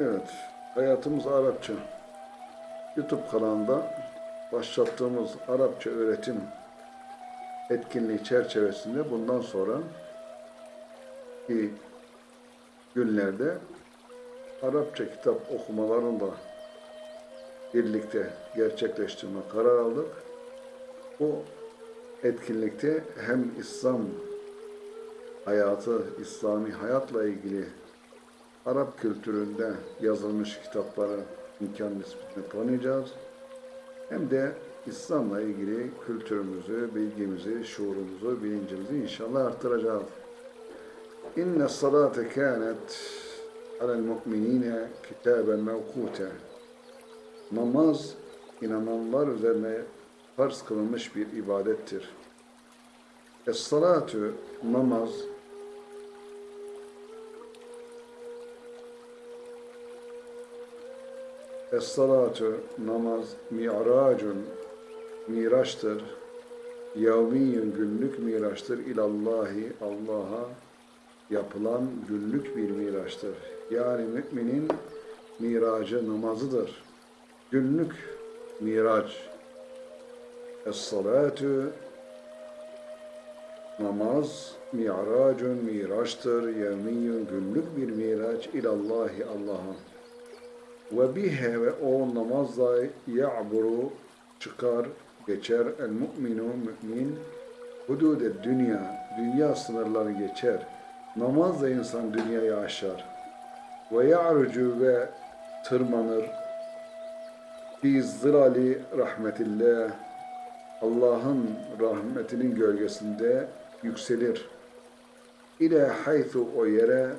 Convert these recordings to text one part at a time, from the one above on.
Evet, Hayatımız Arapça. YouTube kanalında başlattığımız Arapça öğretim etkinliği çerçevesinde bundan sonra ki günlerde Arapça kitap okumalarını da birlikte gerçekleştirme karar aldık. Bu etkinlikte hem İslam hayatı, İslami hayatla ilgili Arap kültüründe yazılmış kitapları imkan nispetinde tanıyacağız. Hem de İslam'la ilgili kültürümüzü, bilgimizi, şuurumuzu, bilincimizi inşallah artıracağız. İnne salate kânet alel mu'minine kitaben mevkûte. Namaz, inananlar üzerine farz kılınmış bir ibadettir. Es-salatu, namaz, Es-salatu namaz mi'racun miraçtır. Yevmiyyün günlük miraçtır. İlallahi Allah'a yapılan günlük bir miraçtır. Yani müminin miracı namazıdır. Günlük miraç. Es-salatu namaz mi'racun miraçtır. Yevmiyyün günlük bir miraç. İlallahi Allah'a ve bihe ve o namazla ya'buru çıkar, geçer el mu'minu mümin hudude dünya, dünya sınırları geçer. Namazla insan dünyayı aşar. Ve ya'rucu ve tırmanır. Fi zilali rahmetillah Allah'ın rahmetinin gölgesinde yükselir. İle haythu o yere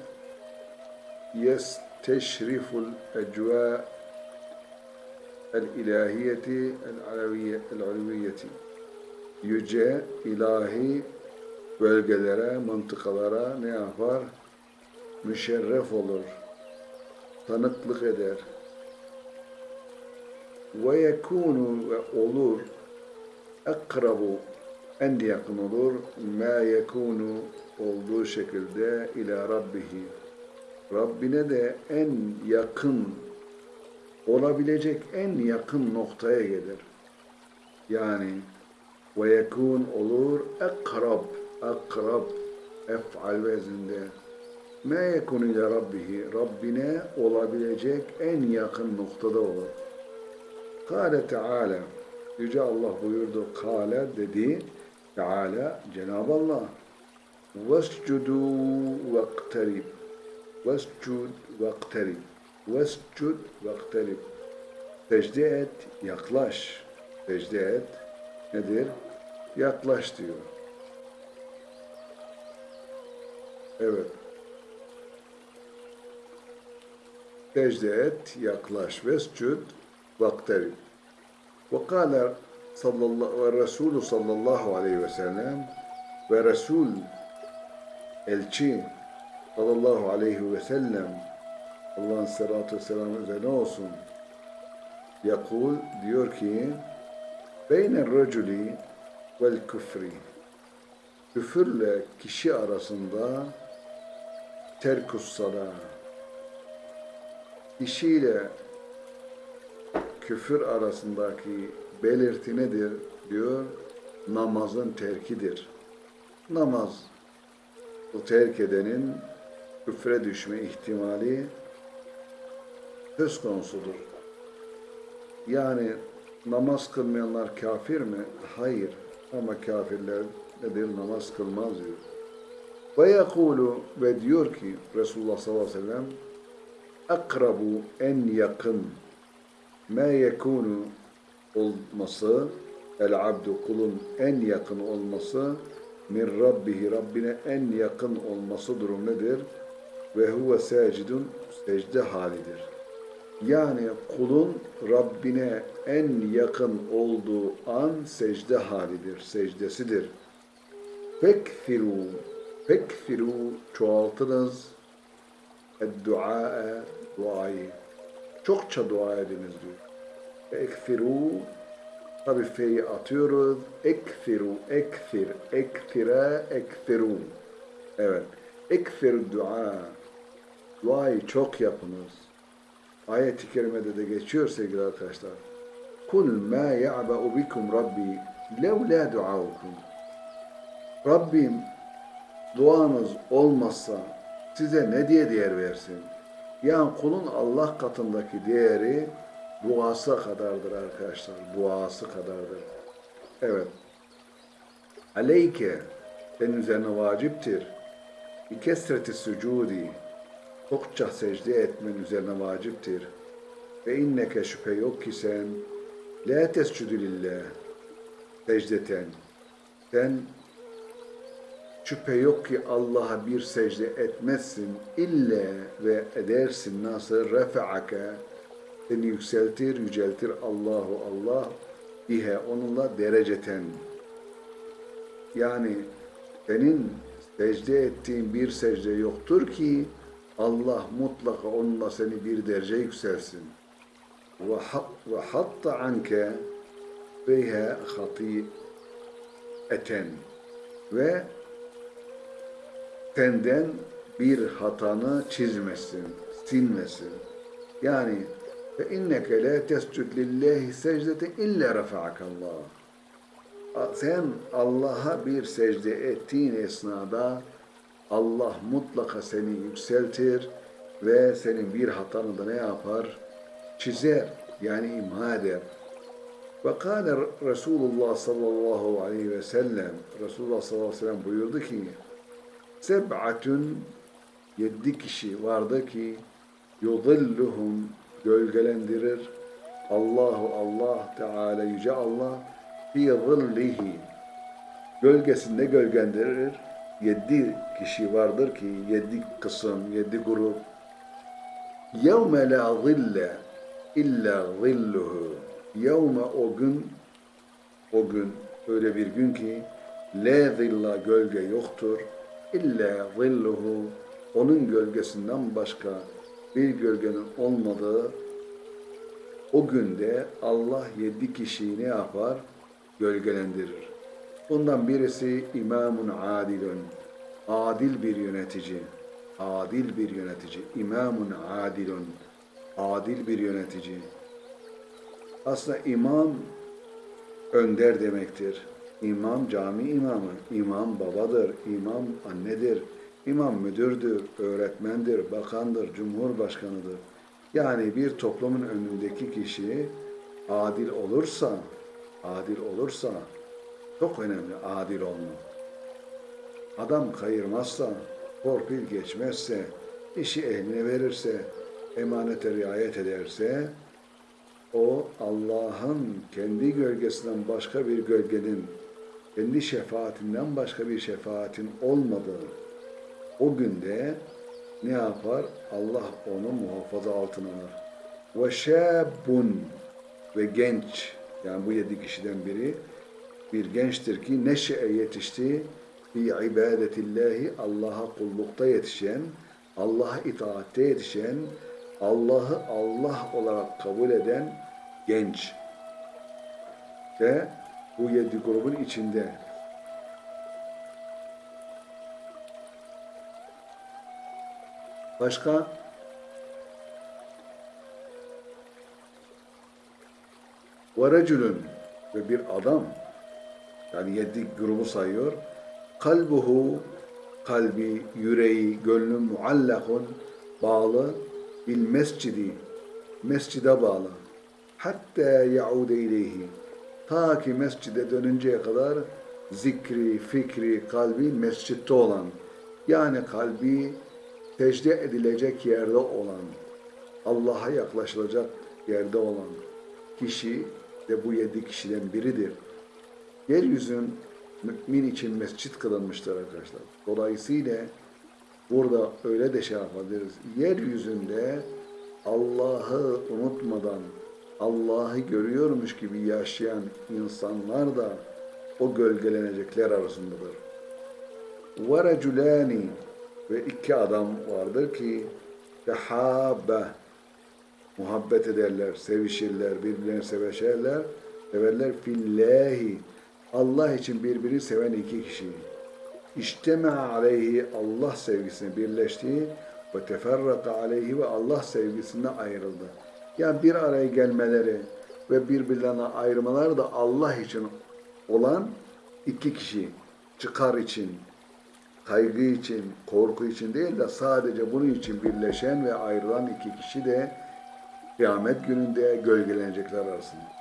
yes teşriful ecva el-ilahiyeti el-aleviyeti yüce ilahi bölgelere, mıntıkalara ne yapar? Müşerref olur, tanıklık eder. Ve yekunu ve olur akrabu en yakın olur ma yekunu olduğu şekilde ila rabbihi Rabbine de en yakın olabilecek en yakın noktaya gelir. Yani ve yekun olur akrab akrab ef'al vezinde ma yekun ile rabbihi Rabbine olabilecek en yakın noktada olur. Kale Teala Yüce Allah buyurdu. Kale dedi. Teala Cenab-ı Allah vescudu vekterib Vescud vakterib. Vescud vakterib. Secde et, yaklaş. Secde et nedir? Yaklaş diyor. Evet. Secde et, yaklaş. Vescud vakterib. Ve kâle ve Resulü sallallahu aleyhi ve sellem ve Resul elçi sallallahu aleyhi ve sellem Allah'ın salatu vesselamı üzerine olsun. Yakul diyor ki beyne raculi vel küfri küfürle kişi arasında terkus sala kişiyle küfür arasındaki belirti nedir diyor namazın terkidir. Namaz o terk edenin küfre düşme ihtimali söz konusudur. Yani namaz kılmayanlar kafir mi? Hayır. Ama kafirler nedir? Namaz kılmaz diyor. Ve yekulu ve diyor ki Resulullah sallallahu aleyhi ve sellem akrabu en yakın ma yekunu olması el abdu kulun en yakın olması min rabbihi Rabbine en yakın olması durum nedir? Ve huve sacidun secde halidir. Yani kulun Rabbine en yakın olduğu an secde halidir, secdesidir. Fekfiru, fekfiru çoğaltınız dua duayı. Çokça dua ediniz diyor. Ekfiru tabi feyi atıyoruz. Ekfiru, ekfir, ekfire, ekfirun. Evet. Ekfir dua. Duayı çok yapınız. ayet-i kerimede de geçiyor sevgili arkadaşlar. Kul ma ya'ba'u bikum rabbi levla duaukum. Rabbim duanız olmazsa size ne diye değer versin? Yani kulun Allah katındaki değeri duası kadardır arkadaşlar. Duası kadardır. Evet. Aleyke senin üzerine vaciptir. Bir kesreti sücudi çokça secde etmen üzerine vaciptir. Ve inneke şüphe yok ki sen la tescudü lillah secdeten. Sen şüphe yok ki Allah'a bir secde etmezsin illa ve edersin nasıl refa'ake seni yükseltir, yüceltir Allahu Allah bihe onunla dereceten. Yani senin secde ettiğin bir secde yoktur ki Allah mutlaka onunla seni bir derece yükselsin. Ve hat ve hatta anke biha hati'eten ve senden bir hatanı çizmesin, silmesin. Yani fe inneke la tescud lillahi secdete illa rafa'akallah. Sen Allah'a bir secde ettiğin esnada Allah mutlaka seni yükseltir ve senin bir hatanı da ne yapar? Çizer, yani imha eder. Ve kâle Resulullah sallallahu aleyhi ve sellem, Resulullah sallallahu aleyhi ve sellem buyurdu ki, Seb'atun, yedi kişi vardı ki, yudilluhum, gölgelendirir, Allahu Allah Teala, Yüce Allah, fi zillihi, gölgesinde gölgendirir, yedi kişi vardır ki, yedi kısım, yedi grup, yevme la zille illa zilluhu, yevme o gün, o gün, öyle bir gün ki, la zilla gölge yoktur, illa zilluhu, onun gölgesinden başka bir gölgenin olmadığı o günde Allah yedi kişiyi ne yapar? Gölgelendirir. Bundan birisi imamun adilun. Adil bir yönetici. Adil bir yönetici. İmamun adilun. Adil bir yönetici. Aslında imam önder demektir. İmam cami imamı, imam babadır, imam annedir, imam müdürdür, öğretmendir, bakandır, cumhurbaşkanıdır. Yani bir toplumun önündeki kişi adil olursa, adil olursa çok önemli adil olmak. Adam kayırmazsa, torpil geçmezse, işi ehline verirse, emanete riayet ederse, o Allah'ın kendi gölgesinden başka bir gölgenin, kendi şefaatinden başka bir şefaatin olmadığı o günde ne yapar? Allah onu muhafaza altına alır. Ve şabun ve genç yani bu yedi kişiden biri bir gençtir ki neşe yetişti fi ibadetillahi Allah'a kullukta yetişen, Allah'a itaatte yetişen, Allah'ı Allah olarak kabul eden genç. Ve bu yedi grubun içinde Başka? Ve ve bir adam yani yedi grubu sayıyor. Kalbuhu kalbi, yüreği, gönlü muallakun bağlı bil mescidi mescide bağlı. Hatta yaude ileyhi ta ki mescide dönünceye kadar zikri, fikri, kalbi mescitte olan yani kalbi secde edilecek yerde olan, Allah'a yaklaşılacak yerde olan kişi de bu yedi kişiden biridir. Yeryüzün mümin için mescit kılınmıştır arkadaşlar. Dolayısıyla burada öyle de şey yapabiliriz. Yeryüzünde Allah'ı unutmadan Allah'ı görüyormuş gibi yaşayan insanlar da o gölgelenecekler arasındadır. وَرَجُلَانِ ve iki adam vardır ki tehabbe muhabbet ederler, sevişirler, birbirlerini seveşerler, severler fillahi Allah için birbirini seven iki kişi. İşteme aleyhi Allah sevgisine birleştiği ve teferraka aleyhi ve Allah sevgisinden ayrıldı. Yani bir araya gelmeleri ve birbirlerine ayırmaları da Allah için olan iki kişi çıkar için, kaygı için, korku için değil de sadece bunun için birleşen ve ayrılan iki kişi de kıyamet gününde gölgelenecekler arasında.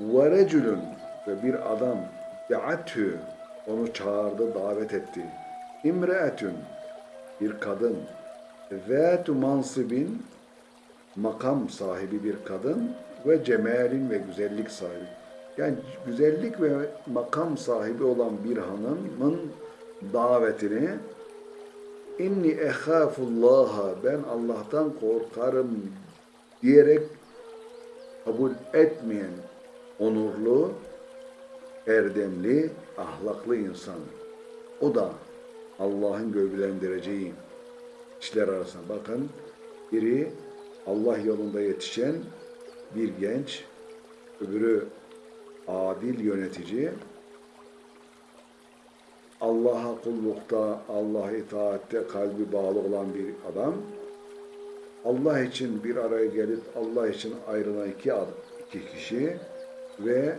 Reculun ve bir adam da'atü onu çağırdı, davet etti. İmre'etün bir kadın zâtu mansibin makam sahibi bir kadın ve cemalin ve güzellik sahibi. Yani güzellik ve makam sahibi olan bir hanımın davetini inni ehâfullâha ben Allah'tan korkarım diyerek kabul etmeyen onurlu, erdemli, ahlaklı insan. O da Allah'ın gölgelendireceği kişiler arasında. Bakın biri Allah yolunda yetişen bir genç, öbürü adil yönetici, Allah'a kullukta, Allah'a itaatte kalbi bağlı olan bir adam, Allah için bir araya gelip Allah için ayrılan iki, ad- iki kişi ve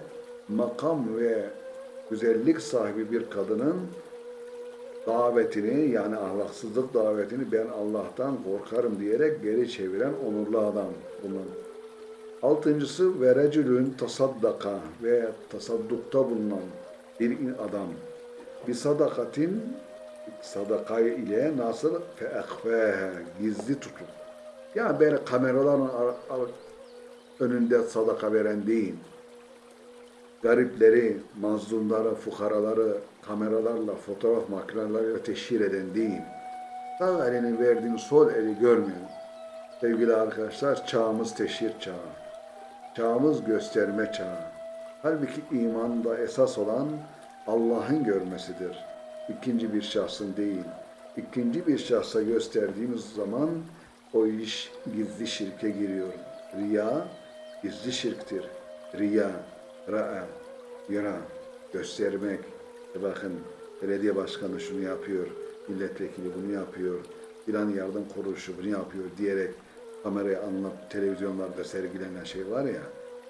makam ve güzellik sahibi bir kadının davetini yani ahlaksızlık davetini ben Allah'tan korkarım diyerek geri çeviren onurlu adam bunun. Altıncısı ve recülün tasaddaka ve tasaddukta bulunan bir adam. Bir sadakatin sadaka ile nasıl feekfehe gizli tutup. Yani böyle kameraların ar- ar- önünde sadaka veren değil. Garipleri, mazlumları, fukaraları kameralarla, fotoğraf makineleriyle teşhir eden değil. Sağ elinin verdiğini sol eli görmüyor. Sevgili arkadaşlar, çağımız teşhir çağı. Çağımız gösterme çağı. Halbuki imanda esas olan Allah'ın görmesidir. İkinci bir şahsın değil. İkinci bir şahsa gösterdiğimiz zaman o iş gizli şirke giriyor. Riya gizli şirktir. Riya, ra'a, yara, göstermek. E bakın belediye başkanı şunu yapıyor, milletvekili bunu yapıyor, filan yardım kuruluşu bunu yapıyor diyerek kameraya anlat, televizyonlarda sergilenen şey var ya,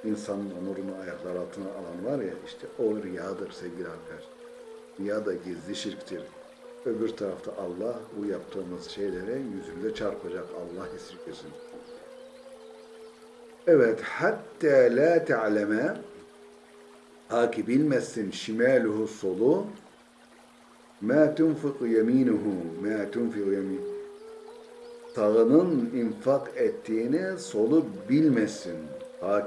insanın onurunu ayaklar altına alan var ya, işte o riyadır sevgili arkadaşlar. Riya da gizli şirktir. Öbür tarafta Allah bu yaptığımız şeylere yüzünde çarpacak. Allah esirgesin. Evet, hatta la te'leme ta ki bilmezsin şimaluhu solu ma tunfiku yeminuhu ma tunfiku yemin sağının infak ettiğini solu bilmesin.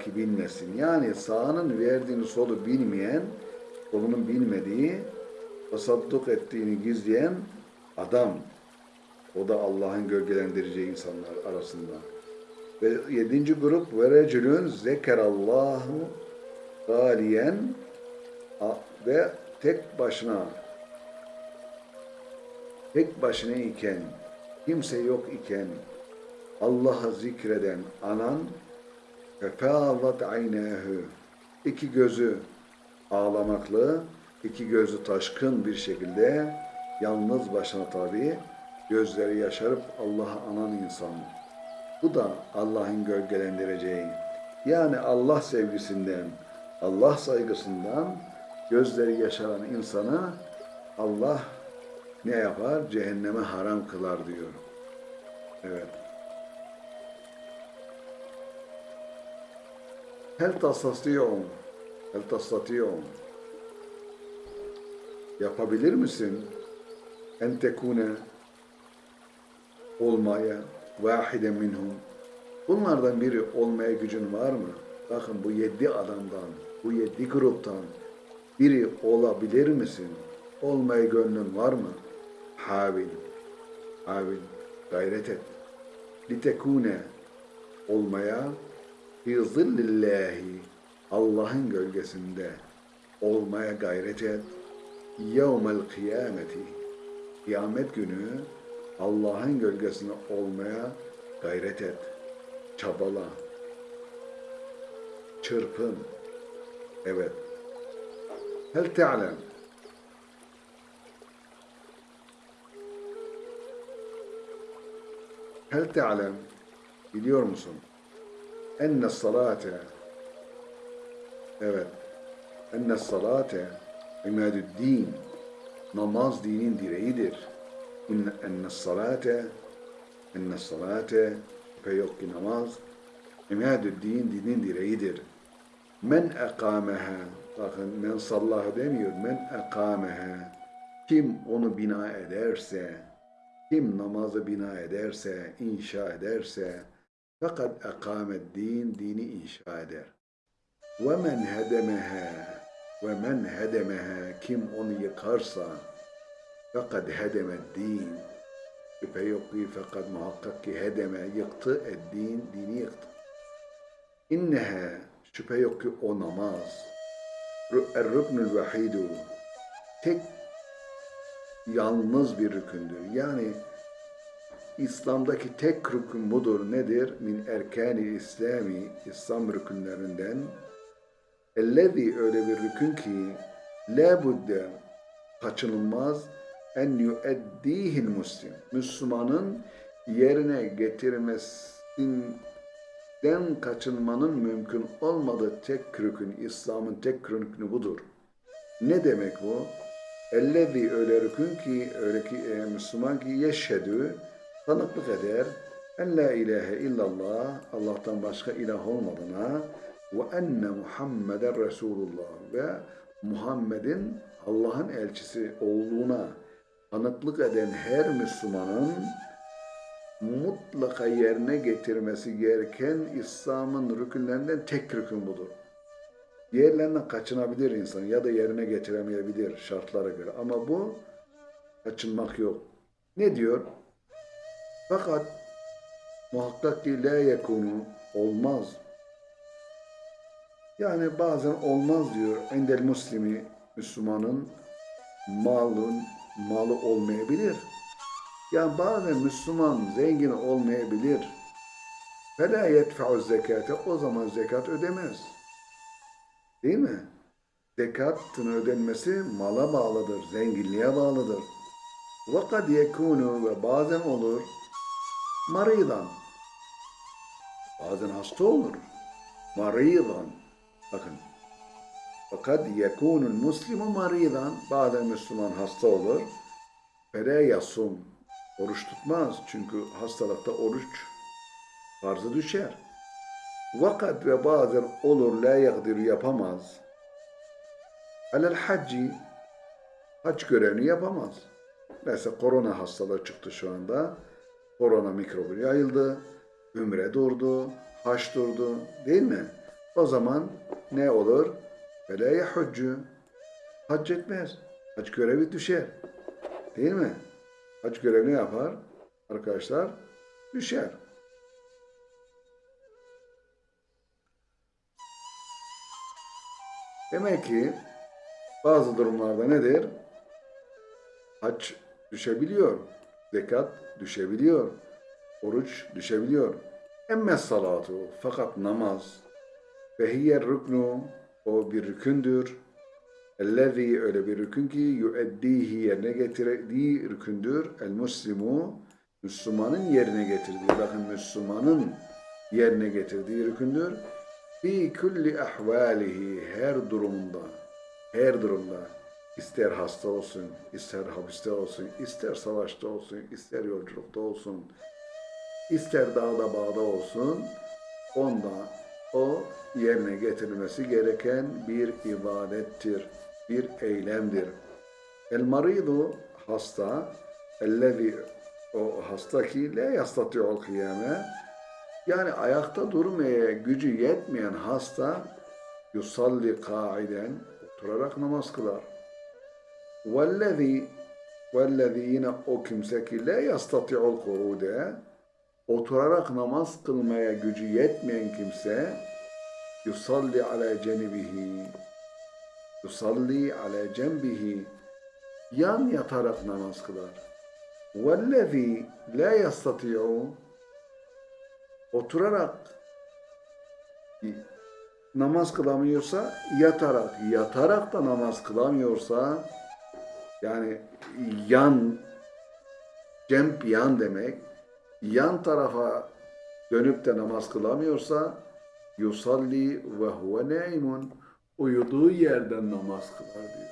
Ki bilmesin. Yani sağının verdiğini solu bilmeyen, solunun bilmediği, tasadduk ettiğini gizleyen adam. O da Allah'ın gölgelendireceği insanlar arasında. Ve yedinci grup ve recülün zekerallahu galiyen ve tek başına tek başına iken kimse yok iken Allah'ı zikreden anan fefâzat aynâhü iki gözü ağlamaklı, iki gözü taşkın bir şekilde yalnız başına tabi gözleri yaşarıp Allah'ı anan insan. Bu da Allah'ın gölgelendireceği. Yani Allah sevgisinden, Allah saygısından gözleri yaşaran insanı Allah ne yapar? Cehenneme haram kılar diyor. Evet. Hel tasatiyum? Hel tasatiyum? Yapabilir misin? En tekune olmaya vahide minhum. Bunlardan biri olmaya gücün var mı? Bakın bu yedi adamdan, bu yedi gruptan biri olabilir misin? Olmaya gönlün var mı? Havil, havil, gayret et. Litekune olmaya fi Allah'ın gölgesinde olmaya gayret et. Yevmel kıyameti kıyamet günü Allah'ın gölgesinde olmaya gayret et. Çabala. Çırpın. Evet. Hel te'lem Hel te'alem biliyor musun? Enne salate evet enne salate imadüddin namaz dinin direğidir. Enne salate enne salate şüphe yok ki namaz imadüddin dinin direğidir. Men ekameha bakın men sallahu demiyor men ekameha kim onu bina ederse kim namazı bina ederse inşa ederse fakat ekamet din dini inşa eder. Ve men hedemeha. Ve men hedemeha. Kim onu yıkarsa fakat hedemet din. Şüphe yok ki fakat muhakkak ki hedeme yıktı ed din dini yıktı. İnneha şüphe yok ki o namaz er-rüknül vahidu tek yalnız bir rükündür. Yani İslam'daki tek rükün budur. Nedir? Min erkani İslami, İslam rükünlerinden. Ellezi öyle bir rükün ki la budde kaçınılmaz en yueddihil muslim. Müslümanın yerine getirmesinden kaçınmanın mümkün olmadığı tek rükün, İslam'ın tek rükünü budur. Ne demek bu? Ellezi öyle rükün ki, öyle ki e, Müslüman ki yeşhedü, tanıklık eder. En la ilahe illallah, Allah'tan başka ilah olmadığına ve enne Muhammeden Resulullah ve Muhammed'in Allah'ın elçisi olduğuna tanıklık eden her Müslümanın mutlaka yerine getirmesi gereken İslam'ın rükünlerinden tek rükün budur. Diğerlerinden kaçınabilir insan ya da yerine getiremeyebilir şartlara göre. Ama bu kaçınmak yok. Ne diyor? Fakat muhakkak ki la yekunu olmaz. Yani bazen olmaz diyor. Endel muslimi Müslümanın malın malı olmayabilir. Yani bazen Müslüman zengin olmayabilir. Fela yedfa'u zekate o zaman zekat ödemez. Değil mi? Zekatın ödenmesi mala bağlıdır, zenginliğe bağlıdır. Vakat yekunu ve bazen olur maridan. Bazen hasta olur. Maridan. Bakın. Fakat yekunul muslimu maridan. Bazen Müslüman hasta olur. Fere yasum. Oruç tutmaz. Çünkü hastalıkta oruç farzı düşer. Vakat ve bazen olur la yagdir yapamaz. Alel hacci hac görevini yapamaz. Mesela korona hastalığı çıktı şu anda. Korona mikrobu yayıldı. Ümre durdu. Haç durdu. Değil mi? O zaman ne olur? Fela yahudcu. Hac etmez. Hac görevi düşer. Değil mi? Hac görevini yapar. Arkadaşlar düşer. Demek ki bazı durumlarda nedir? Hac düşebiliyor. Zekat düşebiliyor. Oruç düşebiliyor. Emme salatu fakat namaz ve hiyer rüknu o bir rükündür. Ellezî öyle bir rükün ki yueddihi yerine getirdiği rükündür. El muslimu Müslümanın yerine getirdiği. Bakın Müslümanın yerine getirdiği rükündür. Fi kulli ahvalihi her durumda her durumda ister hasta olsun, ister hapiste olsun, ister savaşta olsun, ister yolculukta olsun, ister dağda bağda olsun, onda o yerine getirilmesi gereken bir ibadettir, bir eylemdir. El maridu hasta, ellezi o hasta ki le yastati'ul kıyame yani ayakta durmaya gücü yetmeyen hasta yusalli kaiden oturarak namaz kılar. Vellezi vellezi yine o kimse ki le yastati'ul kurude oturarak namaz kılmaya gücü yetmeyen kimse yusalli ala cenibihi yusalli ala cembihi yan yatarak namaz kılar. Vellezî la yastati'u oturarak namaz kılamıyorsa yatarak, yatarak da namaz kılamıyorsa yani yan cemp yan demek yan tarafa dönüp de namaz kılamıyorsa yusalli ve huve neimun uyuduğu yerden namaz kılar diyor.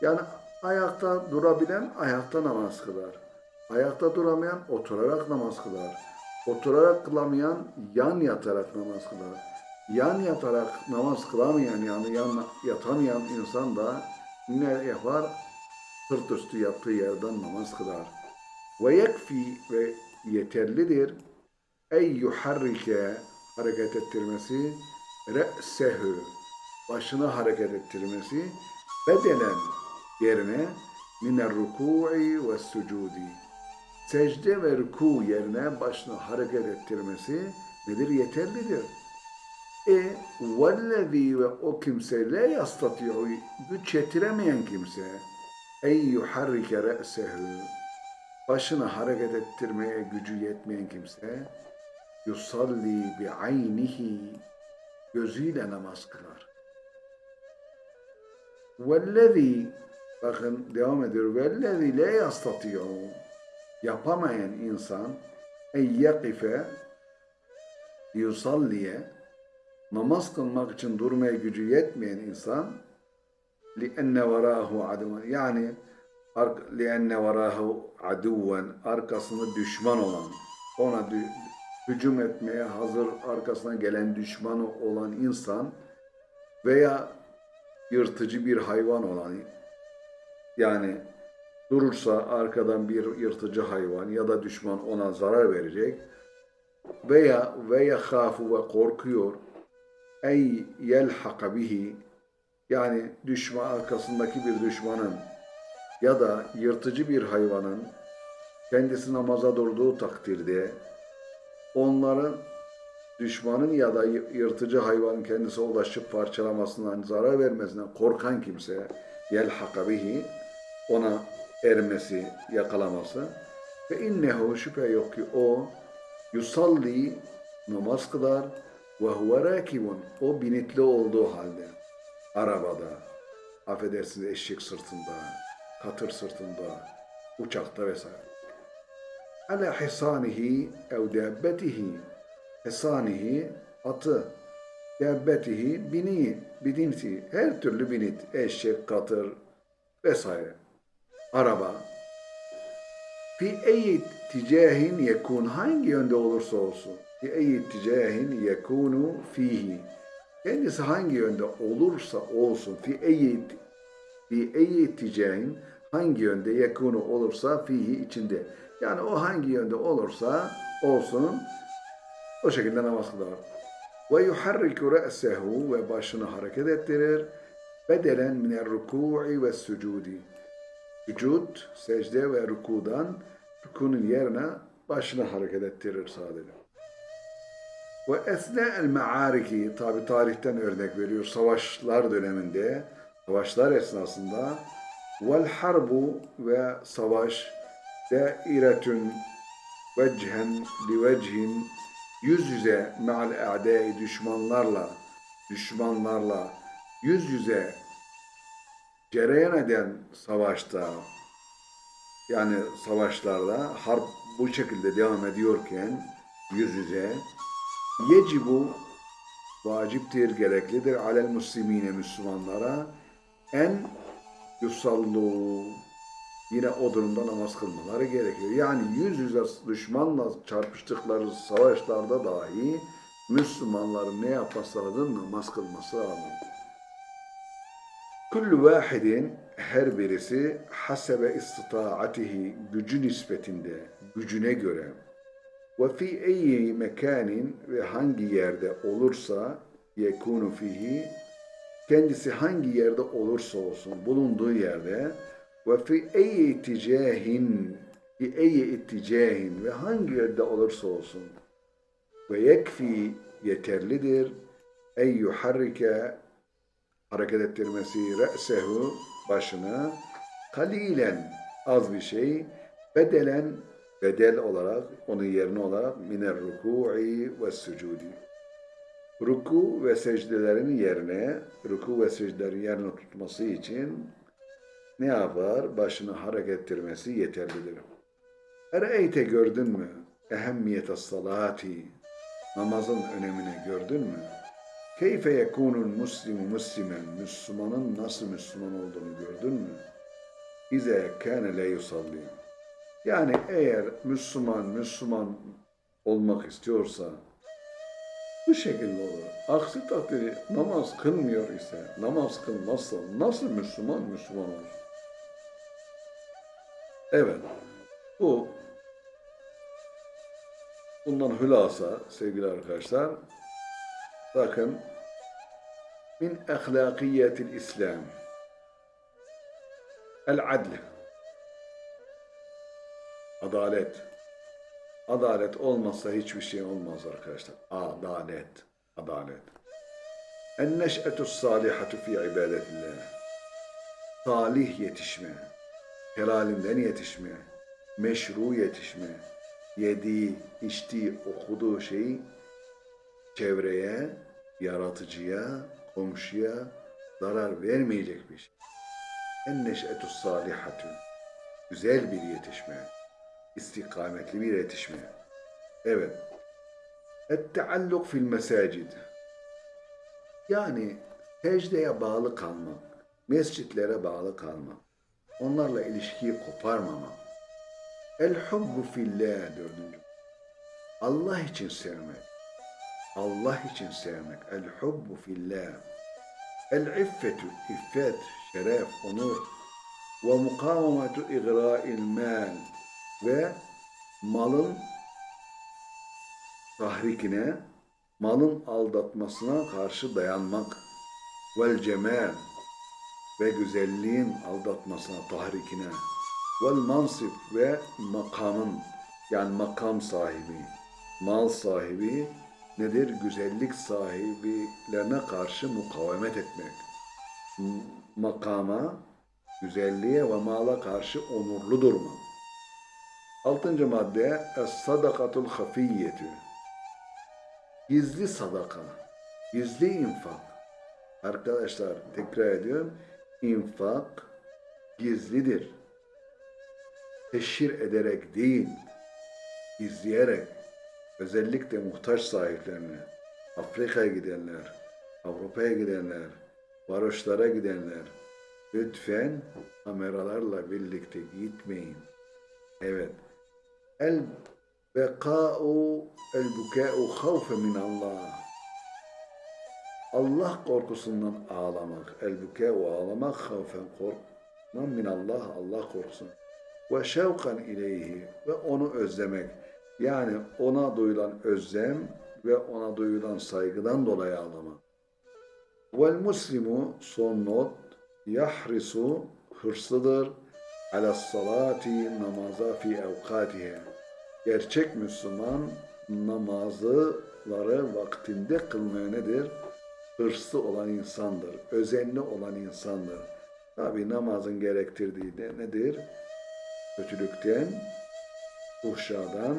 Yani ayakta durabilen ayakta namaz kılar. Ayakta duramayan oturarak namaz kılar. Oturarak kılamayan yan yatarak namaz kılar. Yan yatarak namaz kılamayan yani yan yatamayan insan da ne yapar? Sırt üstü yattığı yerden namaz kılar. Ve yekfi ve yeterlidir. Ey yuharrike hareket ettirmesi re'sehu başını hareket ettirmesi bedenen yerine miner ruku'i ve sucudi secde ve ruku yerine başını hareket ettirmesi nedir? Yeterlidir. E vellezî ve o kimse la yastati'u güç yetiremeyen kimse ey yuharrike re'sehu başını hareket ettirmeye gücü yetmeyen kimse yusalli bi aynihi gözüyle namaz kılar. Vellezî bakın devam ediyor. Vellezî le yastatî'u yapamayan insan ey yakife yusalliye namaz kılmak için durmaya gücü yetmeyen insan li enne verahu adama yani لِأَنَّ وَرَاهُ عَدُوًا arkasında düşman olan ona dü- hücum etmeye hazır arkasına gelen düşmanı olan insan veya yırtıcı bir hayvan olan yani durursa arkadan bir yırtıcı hayvan ya da düşman ona zarar verecek veya ve yekhafu ve korkuyor ey yelhaka bihi yani düşman arkasındaki bir düşmanın ya da yırtıcı bir hayvanın kendisi namaza durduğu takdirde onların düşmanın ya da yırtıcı hayvanın kendisi ulaşıp parçalamasından, zarar vermesinden korkan kimse yelhaka bihi ona ermesi, yakalaması. Ve innehu şüphe yok ki o yusalli namaz kılar ve huve rakibun o binitli olduğu halde arabada affedersiniz eşek sırtında katır sırtında uçakta vesaire. Ala hisanihi ev dabbetihi hisanihi atı. Dabbetihi bini biniti her türlü binit eşek katır vesaire. Araba. Fi eyi ticahin yekun hangi yönde olursa olsun. Fi eyi ticahin yekunu fihi. Kendisi hangi yönde olursa olsun. Fi eyi fi eyi ticahin hangi yönde yekunu olursa fihi içinde yani o hangi yönde olursa olsun o şekilde namaz kılar. Ve yuharriku re'sehu ve başını hareket ettirir. Bedelen minel ruku'i ve sucudi. Vücud, secde ve rukudan rukunun yerine başını hareket ettirir sadece. Ve esna'el ma'ariki tabi tarihten örnek veriyor. Savaşlar döneminde, savaşlar esnasında vel harbu ve savaş dairetun vecihen li vecihin yüz yüze me'al a'dai düşmanlarla düşmanlarla yüz yüze cereyan eden savaşta yani savaşlarda harp bu şekilde devam ediyorken yüz yüze yecibu vaciptir, gereklidir alel muslimine Müslümanlara en yusallu yine o durumda namaz kılmaları gerekiyor. Yani yüz yüze düşmanla çarpıştıkları savaşlarda dahi Müslümanların ne yapması lazım? Namaz kılması lazım. Kullu vahidin her birisi hasebe istitaatihi gücü nispetinde, gücüne göre ve fi eyyi mekanin ve hangi yerde olursa yekunu fihi kendisi hangi yerde olursa olsun bulunduğu yerde ve fi eyyi iticahin fi eyyi iticahin ve hangi yerde olursa olsun ve yekfi yeterlidir. Ey yuharrike hareket ettirmesi re'sehu başını kalilen az bir şey bedelen bedel olarak onun yerine olarak miner ruku'i ve sucudi ruku ve secdelerin yerine ruku ve secdelerin yerine tutması için ne yapar? Başını hareket ettirmesi yeterlidir. Ere'eyte gördün mü? ehemmiyete salati namazın önemini gördün mü? Keyfe yekunul muslimu muslimen Müslümanın nasıl Müslüman olduğunu gördün mü? İze kâne le yani eğer Müslüman Müslüman olmak istiyorsa bu şekilde olur. Aksi takdirde namaz kılmıyor ise, namaz kılmazsa nasıl Müslüman Müslüman olur? Evet, bu bundan hülasa sevgili arkadaşlar, bakın min ahlakiyetil İslam el adl adalet Adalet olmazsa hiçbir şey olmaz arkadaşlar. Adalet. Adalet. En neş'etu salihatu fi ibadetillah. Salih yetişme. Helalinden yetişme. Meşru yetişme. Yediği, içtiği, okuduğu şeyi çevreye, yaratıcıya, komşuya zarar vermeyecek bir şey. En neş'etu salihatu. Güzel bir yetişme istikametli bir yetişme. Evet. Et-tealluk fil mesacid. Yani secdeye bağlı kalmak, mescitlere bağlı kalmak, onlarla ilişkiyi koparmamak. El-hubbu fillah dördüncü. Allah için sevmek. Allah için sevmek. El-hubbu fillah. El-iffetu, iffet, şeref, onur. Ve mukavemetu igra'il mal ve malın tahrikine, malın aldatmasına karşı dayanmak vel cemal ve güzelliğin aldatmasına, tahrikine vel mansip ve makamın yani makam sahibi, mal sahibi nedir? Güzellik sahibilerine karşı mukavemet etmek. Makama, güzelliğe ve mala karşı onurlu durmak. Altıncı madde Es-sadakatul hafiyyetü Gizli sadaka, gizli infak. Arkadaşlar tekrar ediyorum. infak gizlidir. Teşhir ederek değil, gizleyerek özellikle muhtaç sahiplerine, Afrika'ya gidenler, Avrupa'ya gidenler, varoşlara gidenler lütfen kameralarla birlikte gitmeyin. Evet. El bekâ'u el bukâ'u havfe min Allah. Allah korkusundan ağlamak. El bukâ'u ağlamak havfen korkman min Allah. Allah korkusun. Ve şevkan ileyhi. Ve onu özlemek. Yani ona duyulan özlem ve ona duyulan saygıdan dolayı ağlamak. Vel muslimu son not yahrisu hırslıdır ala salati namaza fi evkatihe. Gerçek Müslüman namazları vaktinde kılmaya nedir? Hırslı olan insandır, özenli olan insandır. Tabi namazın gerektirdiği de nedir? Kötülükten, fuhşadan,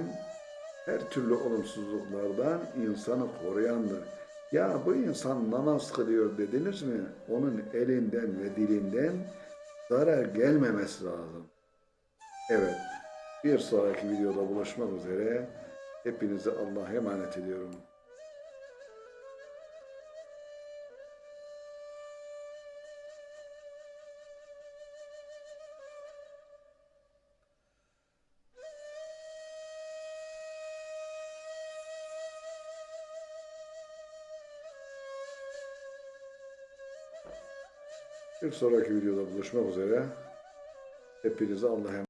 her türlü olumsuzluklardan insanı koruyandır. Ya bu insan namaz kılıyor dediniz mi? Onun elinden ve dilinden zarar gelmemesi lazım. Evet, bir sonraki videoda buluşmak üzere. Hepinizi Allah'a emanet ediyorum. Bir sonraki videoda buluşmak üzere. Hepinize Allah'a